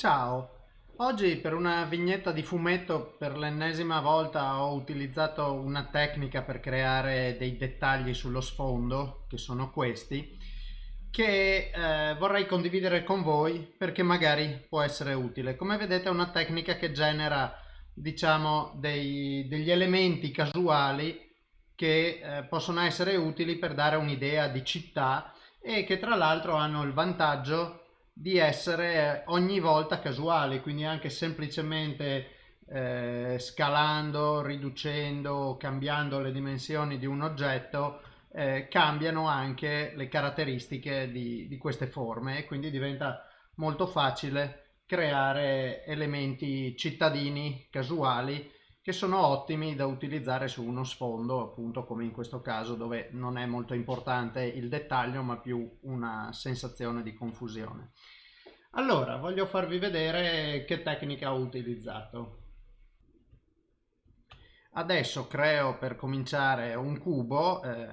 Ciao, oggi per una vignetta di fumetto per l'ennesima volta ho utilizzato una tecnica per creare dei dettagli sullo sfondo, che sono questi, che eh, vorrei condividere con voi perché magari può essere utile. Come vedete è una tecnica che genera diciamo dei, degli elementi casuali che eh, possono essere utili per dare un'idea di città e che tra l'altro hanno il vantaggio di essere ogni volta casuali, quindi anche semplicemente eh, scalando, riducendo, cambiando le dimensioni di un oggetto, eh, cambiano anche le caratteristiche di, di queste forme e quindi diventa molto facile creare elementi cittadini casuali che sono ottimi da utilizzare su uno sfondo, appunto come in questo caso dove non è molto importante il dettaglio ma più una sensazione di confusione. Allora, voglio farvi vedere che tecnica ho utilizzato. Adesso creo per cominciare un cubo, eh,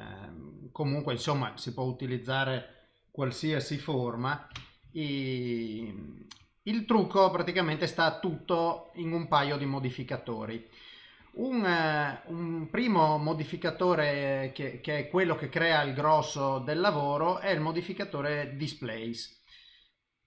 comunque insomma si può utilizzare qualsiasi forma. I, il trucco praticamente sta tutto in un paio di modificatori. Un, uh, un primo modificatore che, che, è quello che crea il grosso del lavoro è il modificatore Displace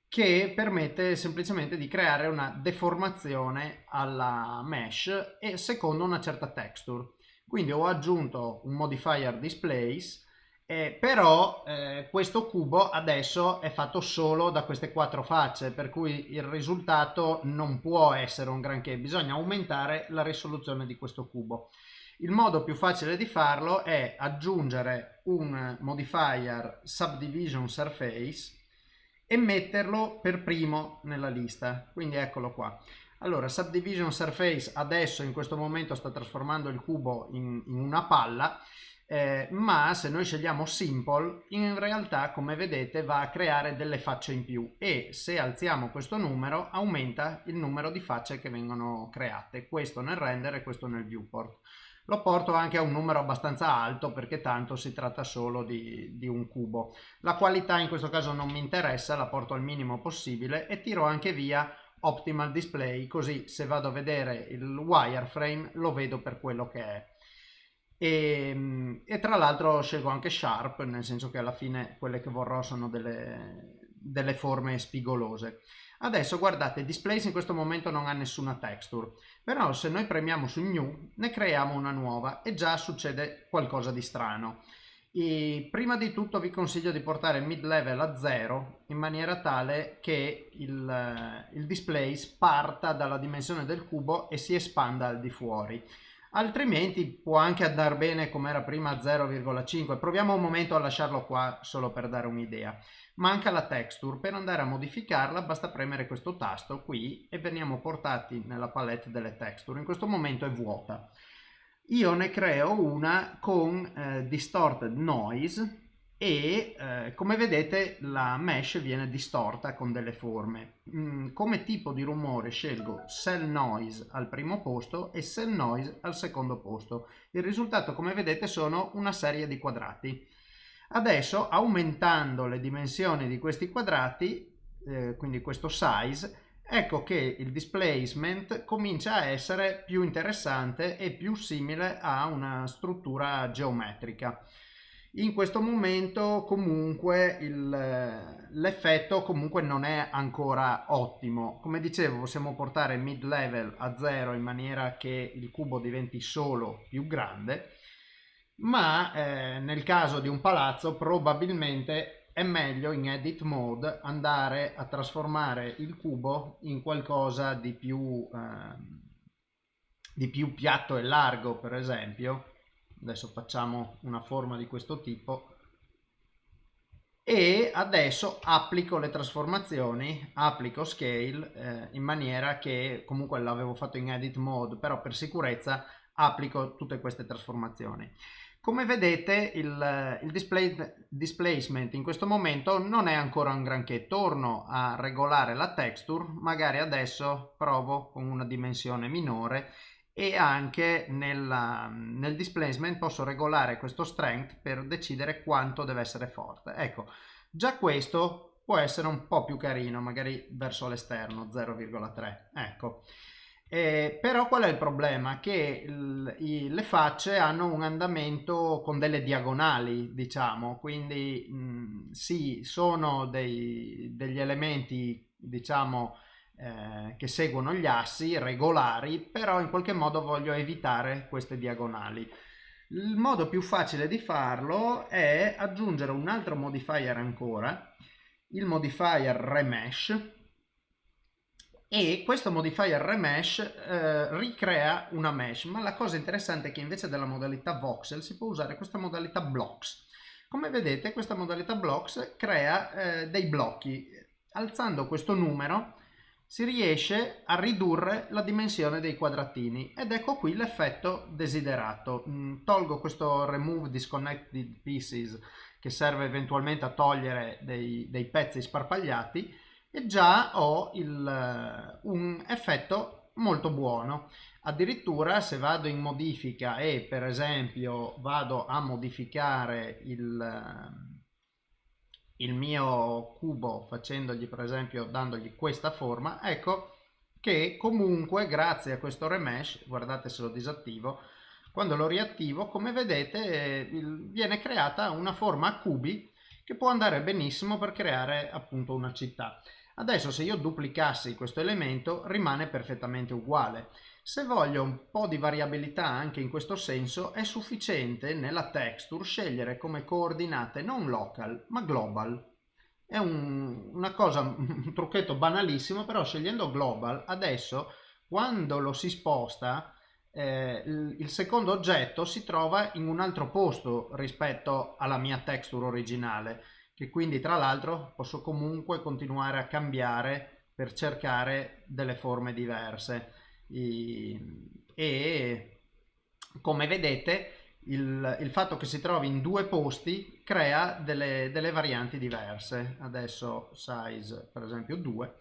che permette semplicemente di creare una deformazione alla mesh e secondo una certa texture. Quindi ho aggiunto un modifier Displace eh, però eh, questo cubo adesso è fatto solo da queste quattro facce per cui il risultato non può essere un granché. Bisogna aumentare la risoluzione di questo cubo. Il modo più facile di farlo è aggiungere un modifier subdivision surface e metterlo per primo nella lista. Quindi eccolo qua allora subdivision surface adesso in questo momento sta trasformando il cubo in, in una palla eh, ma se noi scegliamo simple in realtà come vedete va a creare delle facce in più e se alziamo questo numero aumenta il numero di facce che vengono create. Questo nel render e questo nel viewport. Lo porto anche a un numero abbastanza alto perché tanto si tratta solo di, di un cubo. La qualità in questo caso non mi interessa la porto al minimo possibile e tiro anche via optimal display così se vado a vedere il wireframe lo vedo per quello che è e, ehm, e tra l'altro scelgo anche Sharp, nel senso che alla fine quelle che vorrò sono delle, delle forme spigolose. Adesso guardate, Displace in questo momento non ha nessuna texture, però se noi premiamo su New ne creiamo una nuova e già succede qualcosa di strano. E prima di tutto vi consiglio di portare il mid level a 0 in maniera tale che il, il displace parta dalla dimensione del cubo e si espanda al di fuori. Altrimenti può anche andare bene come era prima 0,5 proviamo un momento a lasciarlo qua solo per dare un'idea. Manca la texture. Per andare a modificarla basta premere questo tasto qui e veniamo portati nella palette delle texture. In questo momento è vuota io ne creo una con eh, distorted noise e eh, come vedete la mesh viene distorta con delle forme. Mm, come tipo di rumore scelgo cell noise al primo posto e cell noise al secondo posto. Il risultato come vedete sono una serie di quadrati. Adesso aumentando le dimensioni di questi quadrati, eh, quindi questo size, ecco che il displacement comincia a essere più interessante e più simile a una struttura geometrica. In questo momento comunque l'effetto comunque non è ancora ottimo. Come dicevo possiamo portare mid level a 0 in maniera che il cubo diventi solo più grande ma eh, nel caso di un palazzo probabilmente è meglio in edit mode andare a trasformare il cubo in qualcosa di più, eh, di più piatto e largo per esempio adesso facciamo una forma di questo tipo e adesso applico le trasformazioni, applico scale eh, in maniera che comunque l'avevo fatto in edit mode però per sicurezza applico tutte queste trasformazioni. Come vedete il, il display, displacement in questo momento non è ancora un granché, torno a regolare la texture, magari adesso provo con una dimensione minore e anche nella, nel displacement posso regolare questo strength per decidere quanto deve essere forte. Ecco, già questo può essere un po' più carino, magari verso l'esterno, 0,3. Ecco. Eh, però qual è il problema? Che il, i, le facce hanno un andamento con delle diagonali, diciamo, quindi mh, sì, sono dei, degli elementi, diciamo, eh, che seguono gli assi regolari, però in qualche modo voglio evitare queste diagonali. Il modo più facile di farlo è aggiungere un altro modifier ancora, il modifier remesh, e questo modifier remesh eh, ricrea una mesh, ma la cosa interessante è che invece della modalità voxel si può usare questa modalità blocks. Come vedete questa modalità blocks crea eh, dei blocchi. Alzando questo numero si riesce a ridurre la dimensione dei quadratini ed ecco qui l'effetto desiderato. Mm, tolgo questo remove disconnected pieces che serve eventualmente a togliere dei, dei pezzi sparpagliati e già ho il, eh, un effetto molto buono. Addirittura se vado in modifica e per esempio vado a modificare il, eh, il mio cubo facendogli per esempio dandogli questa forma, ecco che comunque grazie a questo remesh, guardate se lo disattivo, quando lo riattivo come vedete viene creata una forma a cubi che può andare benissimo per creare appunto una città. Adesso se io duplicassi questo elemento rimane perfettamente uguale. Se voglio un po' di variabilità anche in questo senso è sufficiente nella texture scegliere come coordinate non local ma global. È un, una cosa, un trucchetto banalissimo però scegliendo global adesso quando lo si sposta eh, il, secondo oggetto si trova in un altro posto rispetto alla mia texture originale che quindi tra l'altro posso comunque continuare a cambiare per cercare delle forme diverse. E come vedete il, il, fatto che si trovi in due posti crea delle, delle varianti diverse. Adesso size per esempio 2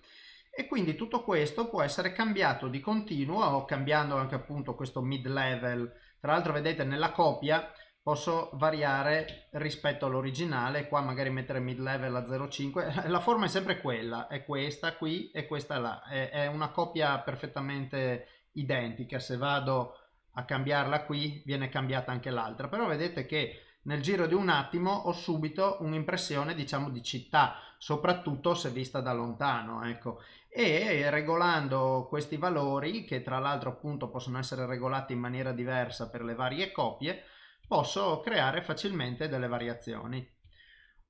e quindi tutto questo può essere cambiato di continuo cambiando anche appunto questo mid level tra l'altro vedete nella copia posso variare rispetto all'originale qua magari mettere mid level a 0,5 la forma è sempre quella è questa qui e questa là. È, è una coppia perfettamente identica. Se vado a cambiarla qui viene cambiata anche l'altra. Però vedete che nel giro di un attimo ho subito un'impressione diciamo di città soprattutto se vista da lontano ecco. E regolando questi valori che tra l'altro appunto possono essere regolati in maniera diversa per le varie copie posso creare facilmente delle variazioni.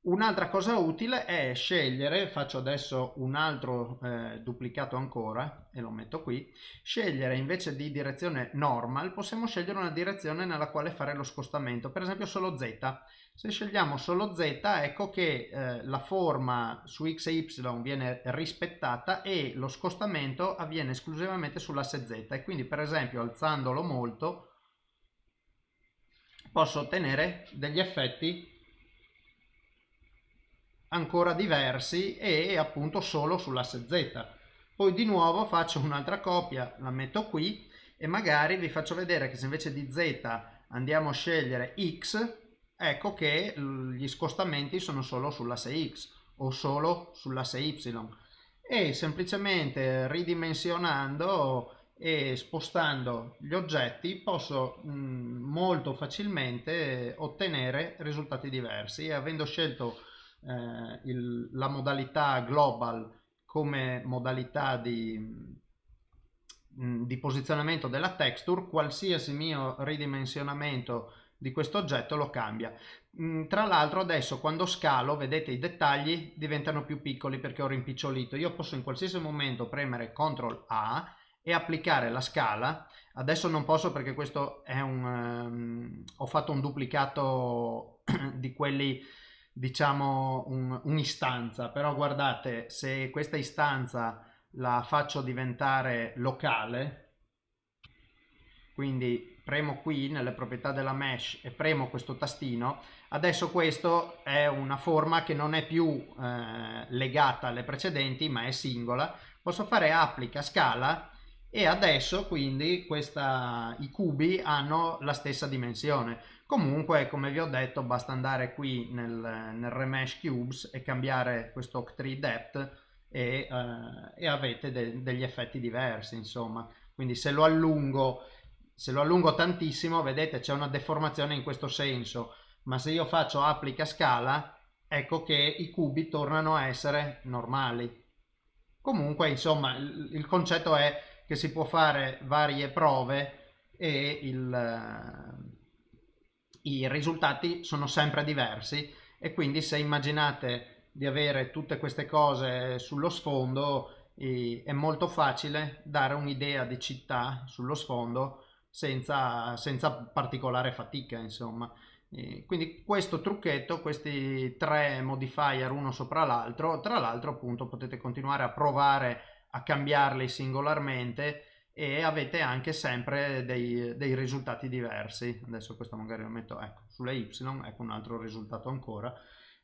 Un'altra cosa utile è scegliere, faccio adesso un altro eh, duplicato ancora e lo metto qui, scegliere invece di direzione normal possiamo scegliere una direzione nella quale fare lo scostamento, per esempio solo z. Se scegliamo solo z ecco che eh, la forma su x e y viene rispettata e lo scostamento avviene esclusivamente sull'asse z e quindi per esempio alzandolo molto posso ottenere degli effetti ancora diversi e appunto solo sull'asse Z. Poi di nuovo faccio un'altra copia, la metto qui e magari vi faccio vedere che se invece di Z andiamo a scegliere X, ecco che gli scostamenti sono solo sull'asse X o solo sull'asse Y e semplicemente ridimensionando e spostando gli oggetti posso mh, molto facilmente ottenere risultati diversi. E avendo scelto eh, il, la modalità global come modalità di, mh, di posizionamento della texture qualsiasi mio ridimensionamento di questo oggetto lo cambia. Tra l'altro adesso quando scalo vedete i dettagli diventano più piccoli perché ho rimpicciolito. Io posso in qualsiasi momento premere CTRL A e applicare la scala. Adesso non posso perché questo è un um, ho fatto un duplicato di quelli diciamo un'istanza. Un però guardate se questa istanza la faccio diventare locale quindi premo qui nelle proprietà della mesh e premo questo tastino adesso questo è una forma che non è più eh, legata alle precedenti ma è singola. Posso fare applica scala e adesso quindi questa, i cubi hanno la stessa dimensione Comunque, come vi ho detto, basta andare qui nel, nel Remesh Cubes e cambiare questo Octree Depth e, eh, e avete de, degli effetti diversi, insomma. Quindi se lo allungo, se lo allungo tantissimo, vedete c'è una deformazione in questo senso, ma se io faccio applica scala, ecco che i cubi tornano a essere normali. Comunque, insomma, il, il concetto è che si può fare varie prove e il, i risultati sono sempre diversi. E quindi se immaginate di avere tutte queste cose sullo sfondo è molto facile dare un'idea di città sullo sfondo senza, senza particolare fatica insomma. Quindi questo trucchetto questi tre modifier uno sopra l'altro tra l'altro appunto potete continuare a provare a cambiarli singolarmente e avete anche sempre dei, dei, risultati diversi. Adesso questo magari lo metto ecco, sulle y ecco un altro risultato ancora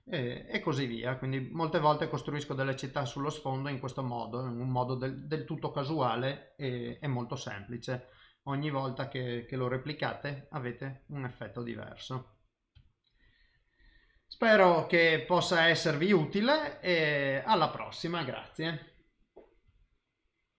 e, e, così via. Quindi molte volte costruisco delle città sullo sfondo in questo modo in un modo del, del tutto casuale e, e, molto semplice. Ogni volta che, che lo replicate avete un effetto diverso. Spero che possa esservi utile e alla prossima grazie